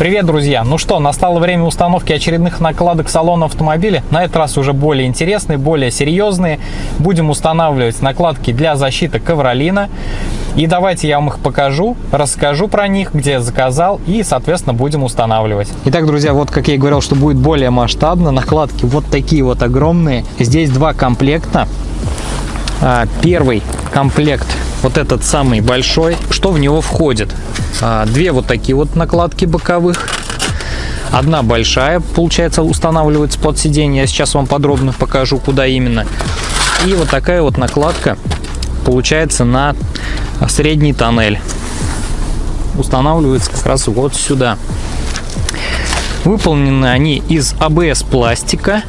Привет, друзья! Ну что, настало время установки очередных накладок салона автомобиля. На этот раз уже более интересные, более серьезные. Будем устанавливать накладки для защиты ковролина. И давайте я вам их покажу, расскажу про них, где я заказал и, соответственно, будем устанавливать. Итак, друзья, вот как я и говорил, что будет более масштабно. Накладки вот такие вот огромные. Здесь два комплекта. А, первый комплект, вот этот самый большой, что в него входит? А, две вот такие вот накладки боковых. Одна большая, получается, устанавливается под сиденье. Я сейчас вам подробно покажу, куда именно. И вот такая вот накладка получается на средний тоннель. Устанавливается как раз вот сюда. Выполнены они из АБС пластика.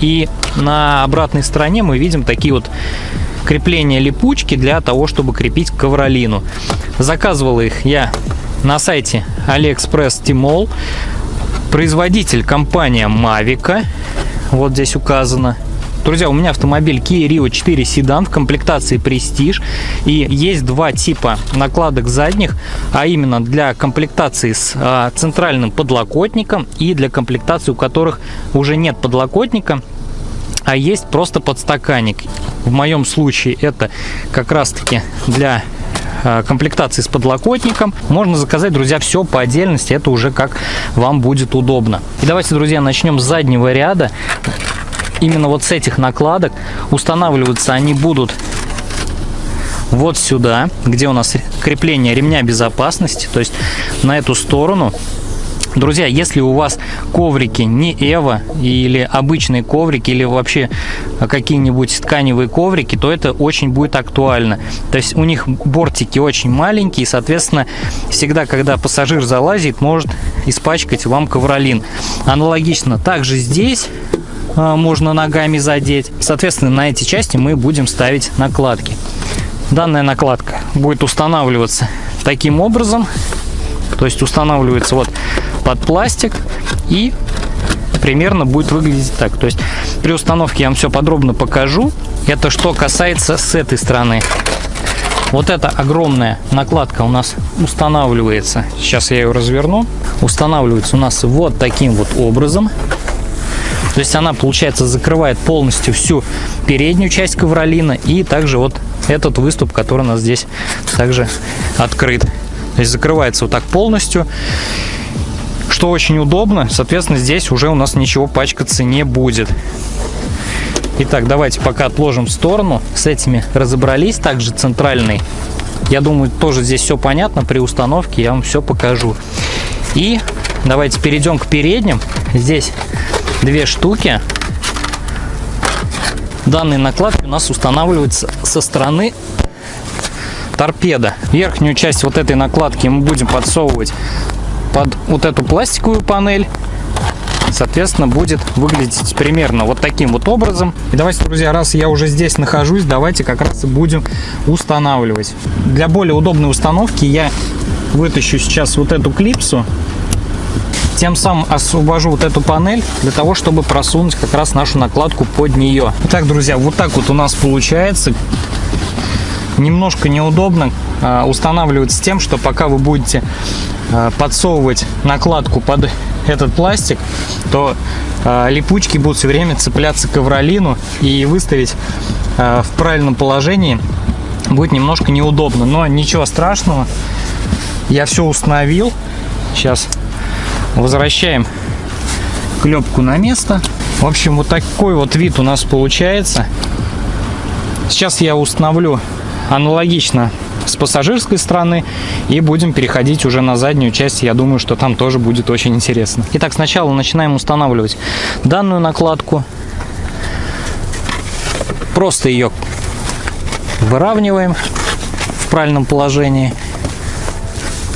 И на обратной стороне мы видим такие вот крепления липучки для того, чтобы крепить ковролину. Заказывал их я на сайте AliExpress Tmall. Производитель компания Mavica. Вот здесь указано. Друзья, у меня автомобиль Kia Rio 4 седан в комплектации Prestige. И есть два типа накладок задних, а именно для комплектации с а, центральным подлокотником и для комплектации, у которых уже нет подлокотника, а есть просто подстаканник. В моем случае это как раз-таки для э, комплектации с подлокотником. Можно заказать, друзья, все по отдельности, это уже как вам будет удобно. И давайте, друзья, начнем с заднего ряда. Именно вот с этих накладок устанавливаться они будут вот сюда, где у нас крепление ремня безопасности, то есть на эту сторону. Друзья, если у вас коврики не Эва или обычные коврики или вообще какие-нибудь тканевые коврики, то это очень будет актуально. То есть у них бортики очень маленькие, и, соответственно, всегда, когда пассажир залазит, может испачкать вам ковролин. Аналогично также здесь а, можно ногами задеть. Соответственно, на эти части мы будем ставить накладки. Данная накладка будет устанавливаться таким образом. То есть устанавливается вот под пластик и примерно будет выглядеть так. То есть при установке я вам все подробно покажу. Это что касается с этой стороны. Вот эта огромная накладка у нас устанавливается. Сейчас я ее разверну. Устанавливается у нас вот таким вот образом. То есть она, получается, закрывает полностью всю переднюю часть ковролина и также вот этот выступ, который у нас здесь также открыт. То есть закрывается вот так полностью что очень удобно. Соответственно, здесь уже у нас ничего пачкаться не будет. Итак, давайте пока отложим в сторону. С этими разобрались. Также центральный. Я думаю, тоже здесь все понятно. При установке я вам все покажу. И давайте перейдем к передним. Здесь две штуки. Данные накладки у нас устанавливаются со стороны торпеда. Верхнюю часть вот этой накладки мы будем подсовывать под вот эту пластиковую панель соответственно будет выглядеть примерно вот таким вот образом. И давайте друзья раз я уже здесь нахожусь давайте как раз и будем устанавливать. Для более удобной установки я вытащу сейчас вот эту клипсу тем самым освобожу вот эту панель для того чтобы просунуть как раз нашу накладку под нее. Итак, друзья вот так вот у нас получается. Немножко неудобно а, устанавливать с тем что пока вы будете Э, подсовывать накладку под этот пластик, то э, липучки будут все время цепляться к ковролину и выставить в правильном положении будет немножко неудобно. Но ничего страшного, я все установил. Сейчас возвращаем клепку на место. В общем, вот такой вот вид у нас получается. Сейчас я установлю аналогично с пассажирской стороны и будем переходить уже на заднюю часть. Я думаю, что там тоже будет очень интересно. Итак, сначала начинаем устанавливать данную накладку. Просто ее выравниваем в правильном положении.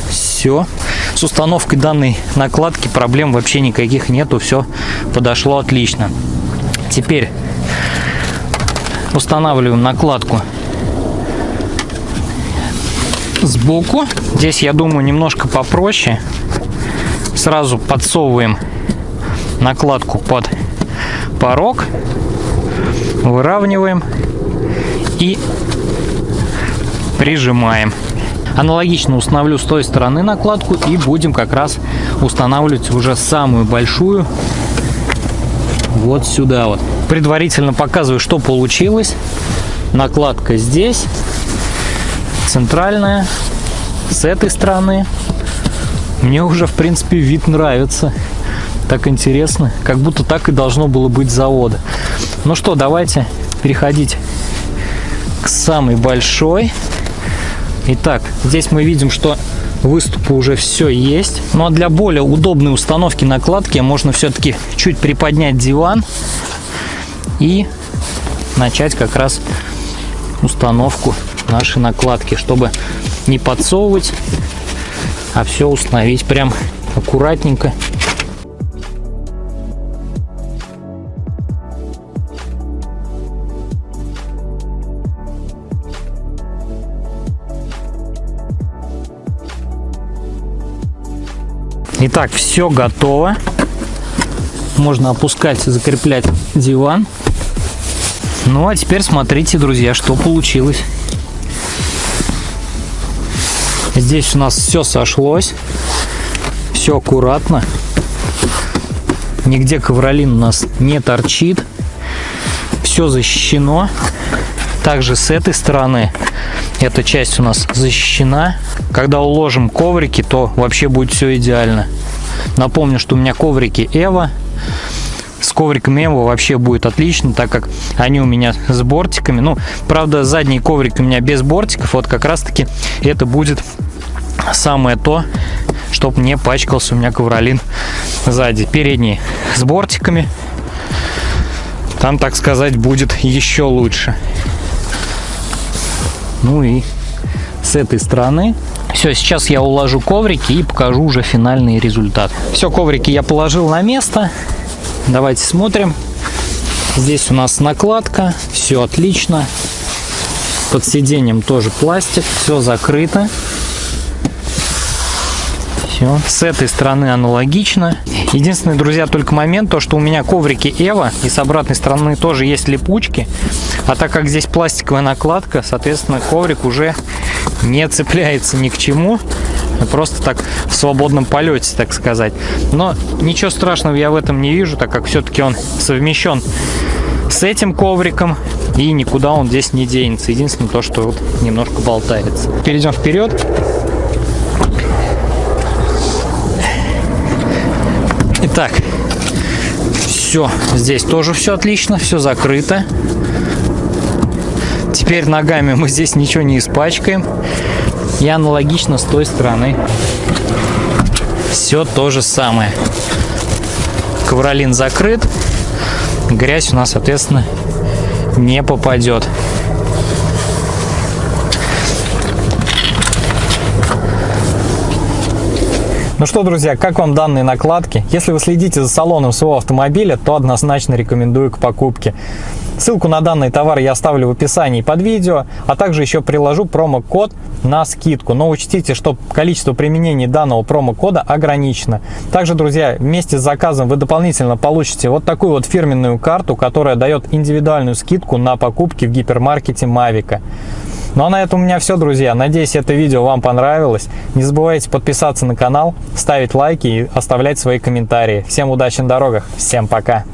Все. С установкой данной накладки проблем вообще никаких нету. Все подошло отлично. Теперь устанавливаем накладку сбоку. Здесь, я думаю, немножко попроще. Сразу подсовываем накладку под порог, выравниваем и прижимаем. Аналогично установлю с той стороны накладку и будем как раз устанавливать уже самую большую вот сюда вот. Предварительно показываю, что получилось. Накладка здесь, центральная, с этой стороны. Мне уже, в принципе, вид нравится. Так интересно, как будто так и должно было быть завода. Ну что, давайте переходить к самой большой. Итак, здесь мы видим, что выступы уже все есть. Ну а для более удобной установки накладки можно все-таки чуть приподнять диван и начать как раз установку нашей накладки, чтобы не подсовывать, а все установить прям аккуратненько Итак, все готово. Можно опускать и закреплять диван. Ну, а теперь смотрите, друзья, что получилось. Здесь у нас все сошлось. Все аккуратно. Нигде ковролин у нас не торчит. Все защищено. Также с этой стороны эта часть у нас защищена. Когда уложим коврики, то вообще будет все идеально. Напомню, что у меня коврики Эва. С ковриками Эва вообще будет отлично, так как они у меня с бортиками. Ну, правда, задний коврик у меня без бортиков. Вот как раз таки это будет самое то, чтобы не пачкался у меня ковролин сзади. Передний с бортиками. Там, так сказать, будет еще лучше. Ну и с этой стороны. Все, сейчас я уложу коврики и покажу уже финальный результат. Все, коврики я положил на место. Давайте смотрим. Здесь у нас накладка, все отлично. Под сиденьем тоже пластик, все закрыто. Все. С этой стороны аналогично. Единственный, друзья, только момент, то, что у меня коврики Эва, и с обратной стороны тоже есть липучки. А так как здесь пластиковая накладка, соответственно, коврик уже не цепляется ни к чему. Просто так в свободном полете, так сказать. Но ничего страшного я в этом не вижу, так как все-таки он совмещен с этим ковриком и никуда он здесь не денется. Единственное то, что вот немножко болтается. Перейдем вперед. Итак, все, здесь тоже все отлично, все закрыто. Теперь ногами мы здесь ничего не испачкаем. И аналогично с той стороны. Все то же самое. Ковролин закрыт. Грязь у нас, соответственно, не попадет. Ну что, друзья, как вам данные накладки? Если вы следите за салоном своего автомобиля, то однозначно рекомендую к покупке. Ссылку на данный товар я оставлю в описании под видео, а также еще приложу промокод на скидку. Но учтите, что количество применений данного промокода ограничено. Также, друзья, вместе с заказом вы дополнительно получите вот такую вот фирменную карту, которая дает индивидуальную скидку на покупки в гипермаркете Mavic. Ну а на этом у меня все, друзья. Надеюсь, это видео вам понравилось. Не забывайте подписаться на канал, ставить лайки и оставлять свои комментарии. Всем удачи на дорогах. Всем пока.